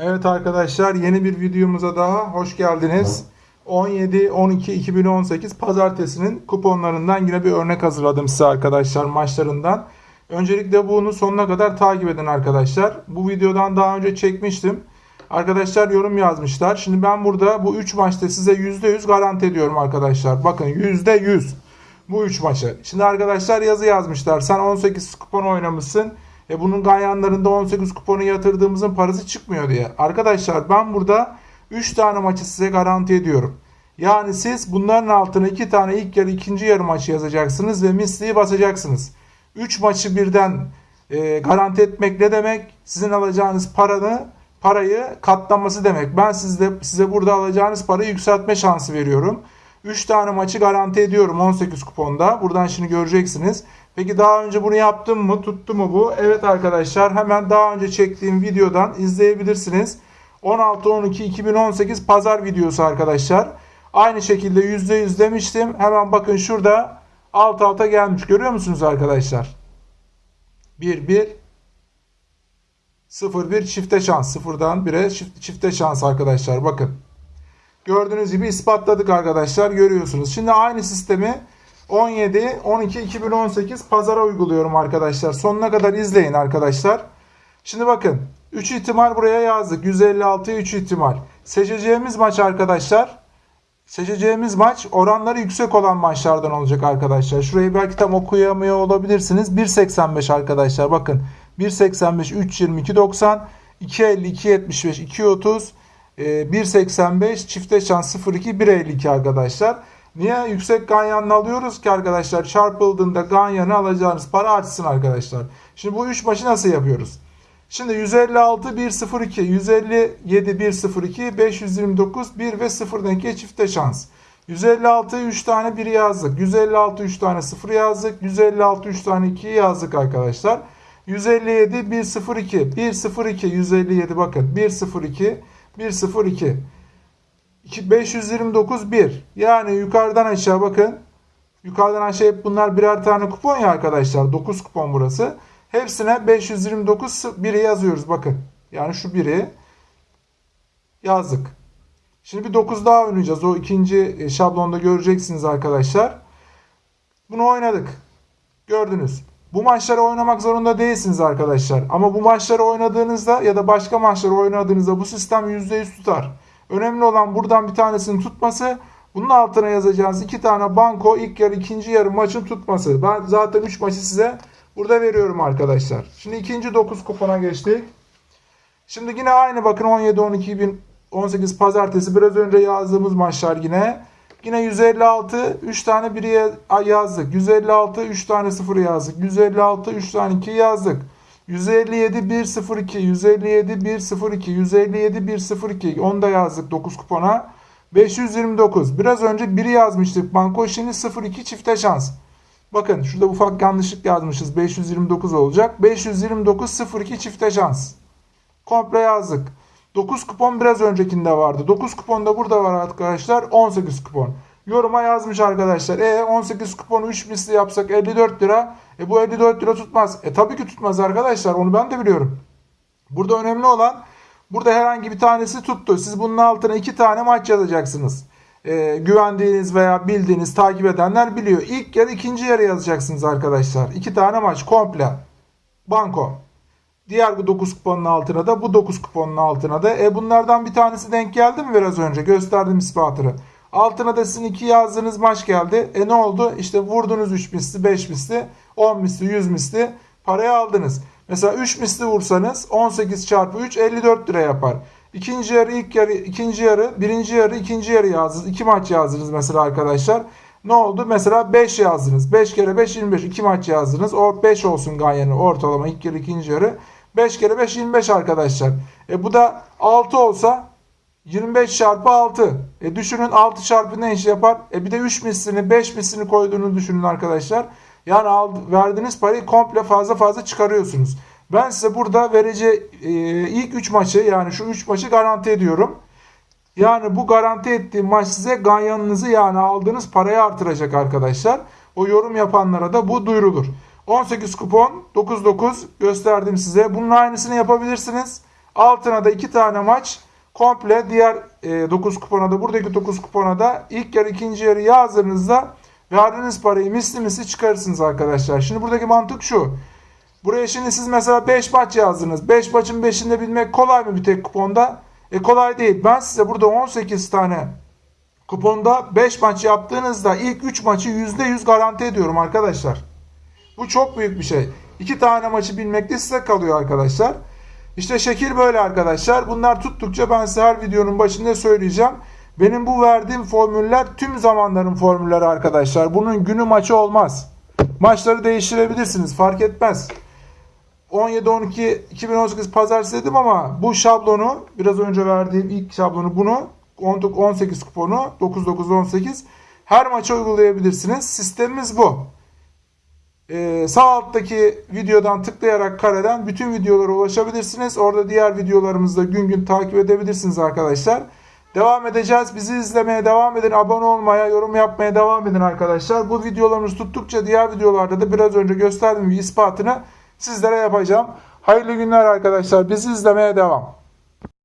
Evet arkadaşlar yeni bir videomuza daha hoş geldiniz. 17-12-2018 pazartesinin kuponlarından yine bir örnek hazırladım size arkadaşlar maçlarından. Öncelikle bunu sonuna kadar takip edin arkadaşlar. Bu videodan daha önce çekmiştim. Arkadaşlar yorum yazmışlar. Şimdi ben burada bu 3 maçta size %100 garanti ediyorum arkadaşlar. Bakın %100 bu 3 maçı. Şimdi arkadaşlar yazı yazmışlar. Sen 18 kupon oynamışsın. E bunun ganyanlarında 18 kuponu yatırdığımızın parası çıkmıyor diye. Arkadaşlar ben burada 3 tane maçı size garanti ediyorum. Yani siz bunların altına 2 tane ilk yarı ikinci yarı maçı yazacaksınız ve misliyi basacaksınız. 3 maçı birden e, garanti etmek ne demek? Sizin alacağınız paranı parayı katlaması demek. Ben sizde size burada alacağınız parayı yükseltme şansı veriyorum. 3 tane maçı garanti ediyorum 18 kuponda. Buradan şimdi göreceksiniz. Peki daha önce bunu yaptım mı? Tuttu mu bu? Evet arkadaşlar hemen daha önce çektiğim videodan izleyebilirsiniz. 16-12-2018 pazar videosu arkadaşlar. Aynı şekilde %100 demiştim. Hemen bakın şurada alt alta gelmiş. Görüyor musunuz arkadaşlar? 1-1 0-1 çifte şans. Sıfırdan 1'e çifte şans arkadaşlar. Bakın. Gördüğünüz gibi ispatladık arkadaşlar. Görüyorsunuz. Şimdi aynı sistemi 17, 12, 2018 pazara uyguluyorum arkadaşlar. Sonuna kadar izleyin arkadaşlar. Şimdi bakın 3 ihtimal buraya yazdık. 156'ya 3 ihtimal. Seçeceğimiz maç arkadaşlar. Seçeceğimiz maç oranları yüksek olan maçlardan olacak arkadaşlar. Şurayı belki tam okuyamıyor olabilirsiniz. 1.85 arkadaşlar bakın. 1.85, 3.22, 90, 2.50, 2.75, 2.30, 1.85, çifte şans 0.2, 1.52 arkadaşlar. Niye yüksek ganyanını alıyoruz ki arkadaşlar? Çarpıldığında ganyanı alacağınız para artsın arkadaşlar. Şimdi bu 3 maçı nasıl yapıyoruz? Şimdi 156 102, 157 102, 529 1 ve 0 denki çifte şans. 156 3 tane 1 yazdık. 156 3 tane 0 yazdık. 156 3 tane 2 yazdık arkadaşlar. 157 102 102 157 bakın 102 102 529 1. Yani yukarıdan aşağı bakın. Yukarıdan aşağı hep bunlar birer tane kupon ya arkadaşlar. 9 kupon burası. Hepsine 529 1'i yazıyoruz bakın. Yani şu 1'i yazdık. Şimdi bir 9 daha oynayacağız. O ikinci şablonda göreceksiniz arkadaşlar. Bunu oynadık. Gördünüz. Bu maçları oynamak zorunda değilsiniz arkadaşlar. Ama bu maçları oynadığınızda ya da başka maçları oynadığınızda bu sistem %100 tutar. Önemli olan buradan bir tanesini tutması. Bunun altına yazacağınız iki tane banko ilk yarı ikinci yarı maçın tutması. Ben zaten 3 maçı size burada veriyorum arkadaşlar. Şimdi ikinci 9 kupona geçtik. Şimdi yine aynı bakın 17 12 2018 pazartesi biraz önce yazdığımız maçlar yine. Yine 156 3 tane 1'i yazdık. 156 3 tane 0 yazdık. 156 3 tane 2 yazdık. 157 102 157 102 157 102 onu da yazdık 9 kupona. 529. Biraz önce 1'i yazmıştık. Banko şimdi 02 çifte şans. Bakın şurada ufak yanlışlık yazmışız. 529 olacak. 529 02 çifte şans. Komple yazdık. 9 kupon biraz öncekinde vardı. 9 kupon da burada var arkadaşlar. 18 kupon. Yoruma yazmış arkadaşlar. E 18 kuponu 3 misli yapsak 54 lira. E bu 54 lira tutmaz. E tabii ki tutmaz arkadaşlar. Onu ben de biliyorum. Burada önemli olan burada herhangi bir tanesi tuttu. Siz bunun altına 2 tane maç yazacaksınız. E, güvendiğiniz veya bildiğiniz takip edenler biliyor. İlk yarı ikinci yarı yazacaksınız arkadaşlar. 2 tane maç komple. Banko. Diğer bu 9 kuponun altına da bu 9 kuponun altına da. E bunlardan bir tanesi denk geldi mi biraz önce? Gösterdim ispatını. Altına da sizin 2 yazdığınız maç geldi. E ne oldu? İşte vurdunuz 3 misli, 5 misli, 10 misli, 100 misli parayı aldınız. Mesela 3 misli vursanız 18 çarpı 3 54 lira yapar. İkinci yarı, ilk yarı, ikinci yarı, birinci yarı, ikinci yarı yazdınız. 2 maç yazdınız mesela arkadaşlar. Ne oldu? Mesela 5 yazdınız. 5 kere 5 25. 2 maç yazdınız. O 5 olsun ganyanı ortalama ilk yarı, ikinci yarı. 5 kere 5 25 arkadaşlar. E bu da 6 olsa 25 çarpı 6. E düşünün 6 çarpı ne iş yapar? E bir de 3 mislini 5 mislini koyduğunu düşünün arkadaşlar. Yani ald, verdiğiniz parayı komple fazla fazla çıkarıyorsunuz. Ben size burada vereceği e, ilk 3 maçı yani şu 3 maçı garanti ediyorum. Yani bu garanti ettiğim maç size ganyanınızı yani aldığınız parayı artıracak arkadaşlar. O yorum yapanlara da bu duyurulur. 18 kupon 99 gösterdim size. Bunun aynısını yapabilirsiniz. Altına da 2 tane maç komple diğer 9 kupona da buradaki 9 kupona da ilk yarı ikinci yarı yazdığınızda verdiğiniz parayı misli misli çıkarırsınız arkadaşlar. Şimdi buradaki mantık şu. Buraya şimdi siz mesela 5 maç yazdınız. 5 maçın 5'inde bilmek kolay mı bir tek kuponda? E kolay değil. Ben size burada 18 tane kuponda 5 maç yaptığınızda ilk 3 maçı %100 garanti ediyorum arkadaşlar. Bu çok büyük bir şey. 2 tane maçı bilmek de size kalıyor arkadaşlar. İşte şekil böyle arkadaşlar. Bunlar tuttukça ben size her videonun başında söyleyeceğim. Benim bu verdiğim formüller tüm zamanların formülleri arkadaşlar. Bunun günü maçı olmaz. Maçları değiştirebilirsiniz fark etmez. 17-12 2018 pazartesi dedim ama bu şablonu biraz önce verdiğim ilk şablonu bunu 18 kuponu 9-9-18 her maça uygulayabilirsiniz. Sistemimiz bu. Ee, sağ alttaki videodan tıklayarak kareden bütün videolara ulaşabilirsiniz. Orada diğer videolarımızı da gün gün takip edebilirsiniz arkadaşlar. Devam edeceğiz. Bizi izlemeye devam edin. Abone olmaya, yorum yapmaya devam edin arkadaşlar. Bu videolarımız tuttukça diğer videolarda da biraz önce gösterdiğim ispatını sizlere yapacağım. Hayırlı günler arkadaşlar. Bizi izlemeye devam.